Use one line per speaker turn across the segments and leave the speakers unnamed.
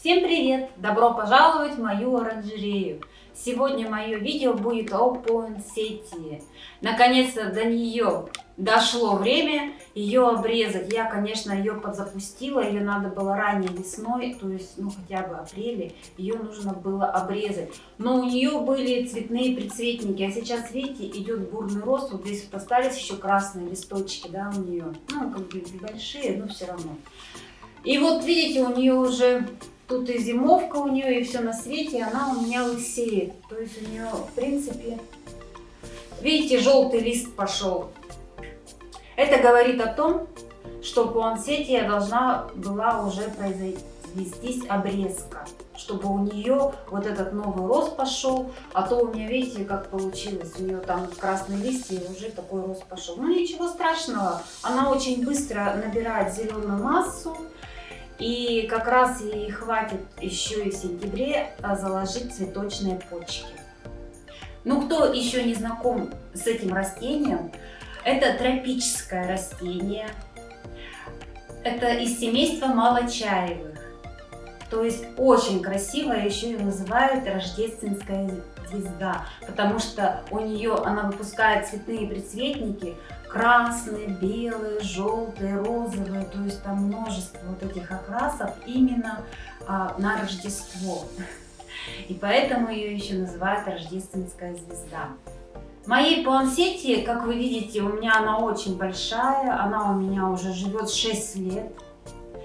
Всем привет! Добро пожаловать в мою оранжерею! Сегодня мое видео будет о пуэнсетии. Наконец-то до нее дошло время ее обрезать. Я, конечно, ее подзапустила, ее надо было ранней весной, то есть, ну, хотя бы апреле, ее нужно было обрезать. Но у нее были цветные прицветники, а сейчас, видите, идет бурный рост, вот здесь вот остались еще красные листочки, да, у нее, ну, как бы небольшие, но все равно. И вот, видите, у нее уже Тут и зимовка у нее, и все на свете, она у меня лысеет. То есть у нее, в принципе, видите, желтый лист пошел. Это говорит о том, что по ансете должна была уже произвестись обрезка, чтобы у нее вот этот новый рост пошел, а то у меня, видите, как получилось, у нее там красные листья, и уже такой рост пошел. Ну ничего страшного, она очень быстро набирает зеленую массу, и как раз ей хватит еще и в сентябре а, заложить цветочные почки. Ну, кто еще не знаком с этим растением, это тропическое растение. Это из семейства малочаевых. То есть очень красивое, еще и называют рождественская звезда, потому что у нее она выпускает цветные предцветники, красные, белые, желтые, розовые, то есть там множество вот этих окрасов именно а, на Рождество. И поэтому ее еще называют рождественская звезда. Моей плансете, как вы видите, у меня она очень большая, она у меня уже живет 6 лет.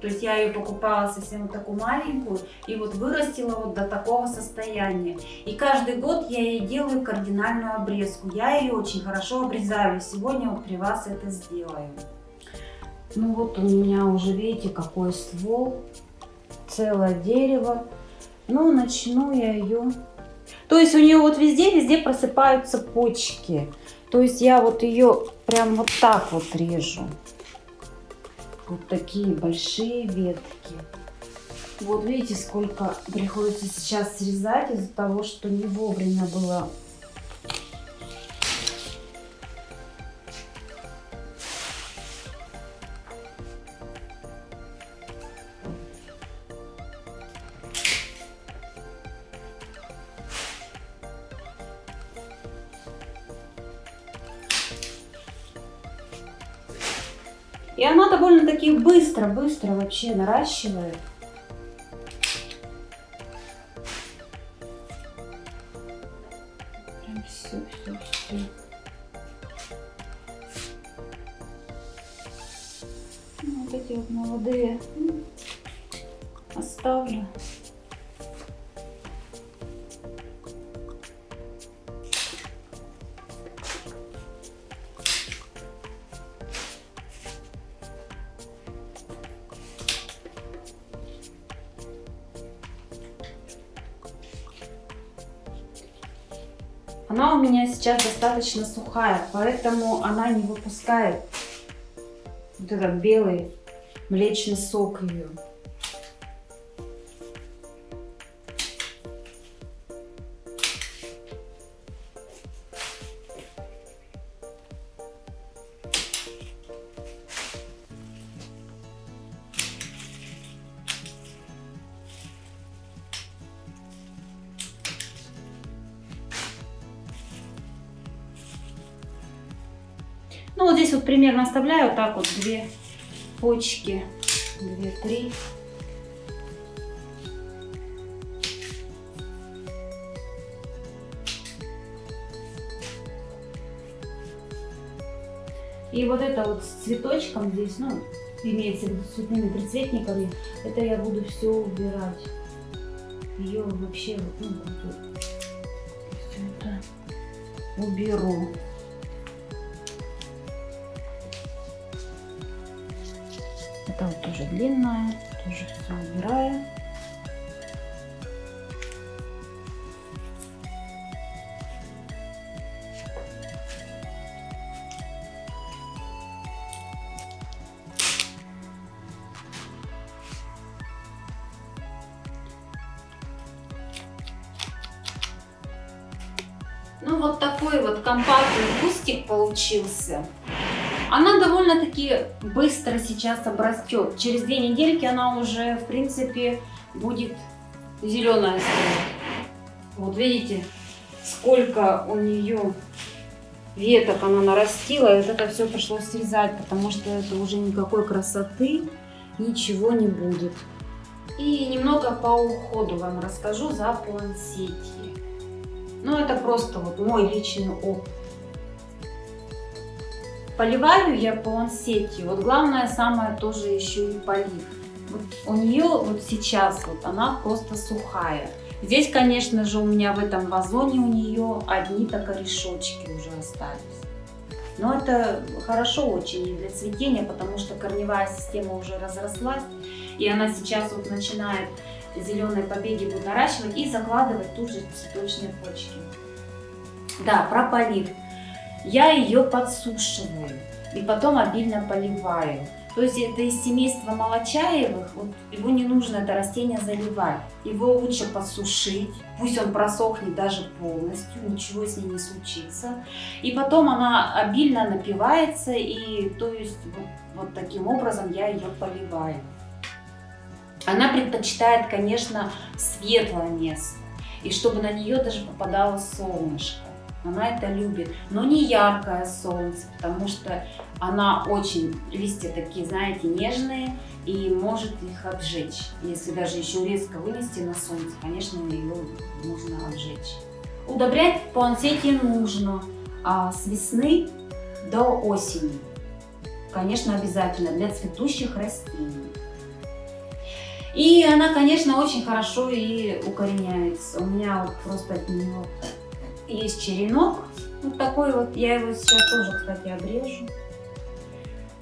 То есть я ее покупала совсем вот такую маленькую и вот вырастила вот до такого состояния. И каждый год я ей делаю кардинальную обрезку. Я ее очень хорошо обрезаю. Сегодня вот при вас это сделаю. Ну вот у меня уже видите какой ствол. Целое дерево. Ну начну я ее... То есть у нее вот везде-везде просыпаются почки. То есть я вот ее прям вот так вот режу вот такие большие ветки. Вот видите, сколько приходится сейчас срезать из-за того, что не вовремя было И она довольно-таки быстро-быстро вообще наращивает. Сейчас достаточно сухая, поэтому она не выпускает вот этот белый млечный сок ее. Ну, вот здесь вот примерно оставляю вот так вот две почки, две-три. И вот это вот с цветочком здесь, ну, имеется в виду с цветными прицветниками, это я буду все убирать. Ее вообще вот, ну, вот, все это уберу. Это вот тоже длинная, тоже все убираю. Ну вот такой вот компактный кустик получился. Она довольно-таки быстро сейчас обрастет. Через две недельки она уже, в принципе, будет зеленая. Вот видите, сколько у нее веток она нарастила, и вот это все пришлось срезать, потому что это уже никакой красоты, ничего не будет. И немного по уходу вам расскажу за плансетии. Ну, это просто вот мой личный опыт. Поливаю я плансетью. Вот главное самое тоже еще и полив. Вот у нее вот сейчас вот она просто сухая. Здесь, конечно же, у меня в этом вазоне у нее одни-то корешочки уже остались. Но это хорошо очень для цветения, потому что корневая система уже разрослась. И она сейчас вот начинает зеленые побеги будет наращивать и закладывать тут же цветочные почки. Да, про полив. Я ее подсушиваю и потом обильно поливаю. То есть это из семейства молочаевых, вот его не нужно это растение заливать. Его лучше подсушить, пусть он просохнет даже полностью, ничего с ней не случится. И потом она обильно напивается, и то есть вот, вот таким образом я ее поливаю. Она предпочитает, конечно, светлое место, и чтобы на нее даже попадало солнышко. Она это любит, но не яркое солнце, потому что она очень, листья такие, знаете, нежные, и может их обжечь. Если даже еще резко вынести на солнце, конечно, ее нужно обжечь. Удобрять плансети нужно а, с весны до осени. Конечно, обязательно для цветущих растений. И она, конечно, очень хорошо и укореняется. У меня вот просто от нее есть черенок. Вот такой вот. Я его сейчас тоже, кстати, обрежу.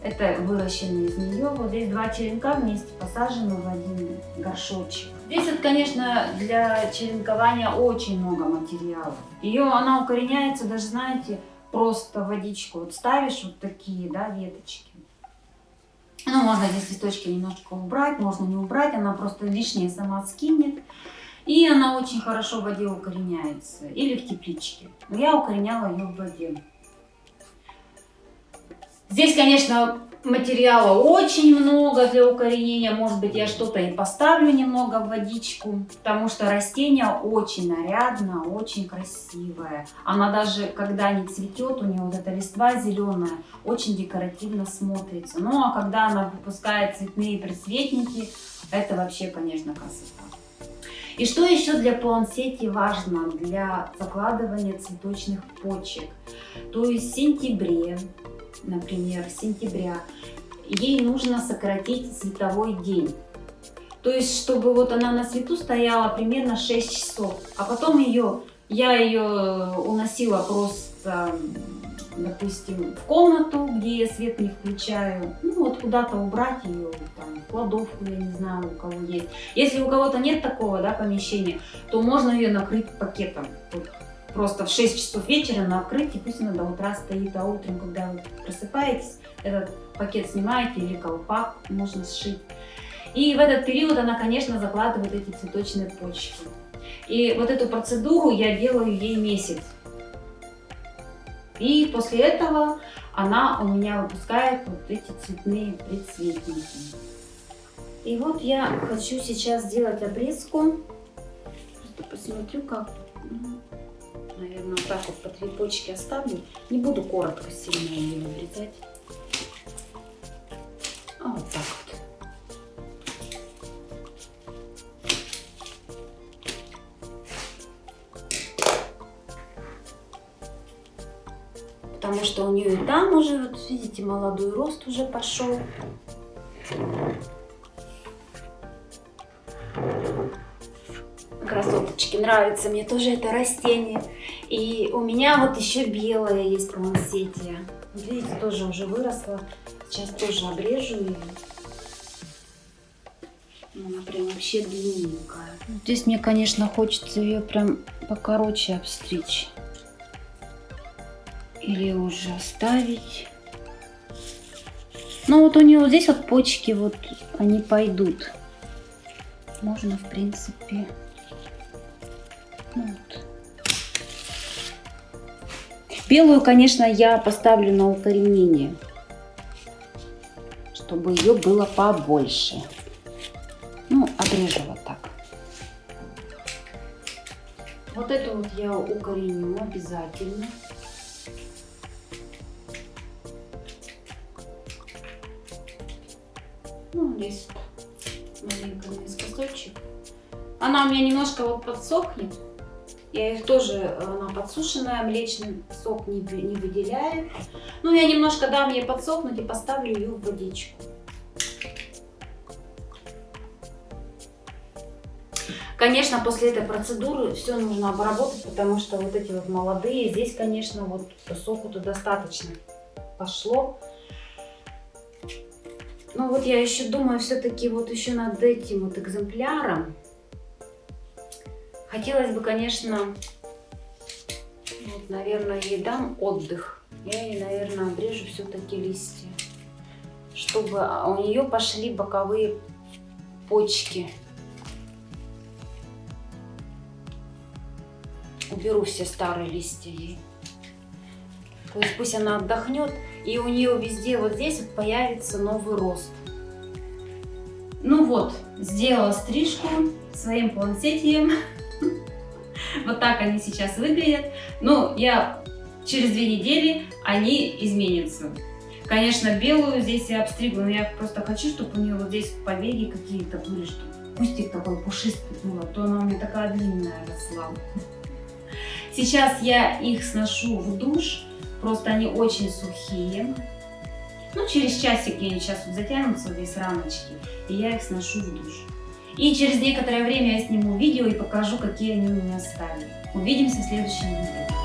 Это выращенный из нее. Вот здесь два черенка вместе посажены в один горшочек. Здесь вот, конечно, для черенкования очень много материала. Ее, она укореняется даже, знаете, просто водичку. Вот ставишь вот такие, да, веточки. Ну, можно здесь листочки немножко убрать, можно не убрать, она просто лишнее сама скинет. И она очень хорошо в воде укореняется. Или в тепличке. Но я укореняла ее в воде. Здесь, конечно, материала очень много для укоренения. Может быть, я что-то и поставлю немного в водичку, потому что растение очень нарядно, очень красивое. Она даже, когда не цветет, у нее вот эта листва зеленая, очень декоративно смотрится. Ну, а когда она выпускает цветные присветники, это вообще, конечно, красота. И что еще для плансети важно для закладывания цветочных почек? То есть в сентябре например, сентября, ей нужно сократить световой день. То есть, чтобы вот она на свету стояла примерно 6 часов, а потом ее, я ее уносила просто, допустим, в комнату, где я свет не включаю, ну вот куда-то убрать ее, там, в кладовку, я не знаю, у кого есть. Если у кого-то нет такого, да, помещения, то можно ее накрыть пакетом. Вот просто в 6 часов вечера на открытии, пусть она до утра стоит, а утром, когда вы просыпаетесь, этот пакет снимаете или колпак можно сшить. И в этот период она, конечно, закладывает эти цветочные почки. И вот эту процедуру я делаю ей месяц. И после этого она у меня выпускает вот эти цветные предцветники. И вот я хочу сейчас сделать обрезку. Просто посмотрю, как наверное, вот так вот по три почки оставлю. Не буду коротко сильно ее обрезать. А вот так Что у нее и там уже, вот видите, молодой рост уже пошел. красоточки, нравится мне тоже это растение. И у меня вот еще белое есть плансетия. Видите, тоже уже выросла. Сейчас тоже обрежу ее. Она прям вообще длинненькая. Здесь мне, конечно, хочется ее прям покороче обстричь. Или уже оставить. Ну вот у нее вот здесь вот почки, вот они пойдут. Можно, в принципе, вот. Белую, конечно, я поставлю на укоренение, чтобы ее было побольше. Ну, обрежу вот так. Вот это вот я укореню обязательно. Ну, здесь маленько наискосочек. Она у меня немножко вот подсохнет. Я их тоже, она подсушенная, млечный сок не, не выделяет. Ну, я немножко дам ей подсохнуть и поставлю ее в водичку. Конечно, после этой процедуры все нужно обработать, потому что вот эти вот молодые, здесь, конечно, вот соку-то достаточно пошло. Ну вот я еще думаю, все-таки вот еще над этим вот экземпляром. Хотелось бы, конечно, вот, наверное, ей дам отдых. Я ей, наверное, обрежу все-таки листья, чтобы у нее пошли боковые почки. уберу все старые листья ей. То есть пусть она отдохнет, и у нее везде вот здесь вот появится новый рост. Ну вот, сделала стрижку своим планцетием. Вот так они сейчас выглядят. Но я через две недели они изменятся. Конечно, белую здесь я обстригла, но я просто хочу, чтобы у нее вот здесь побеги какие-то были, чтобы кустик такой пушистый был, а то она у меня такая длинная росла. Сейчас я их сношу в душ, просто они очень сухие. Ну, через часик они сейчас вот затянутся, здесь рамочки, и я их сношу в душ. И через некоторое время я сниму видео и покажу, какие они у меня стали. Увидимся в следующем видео.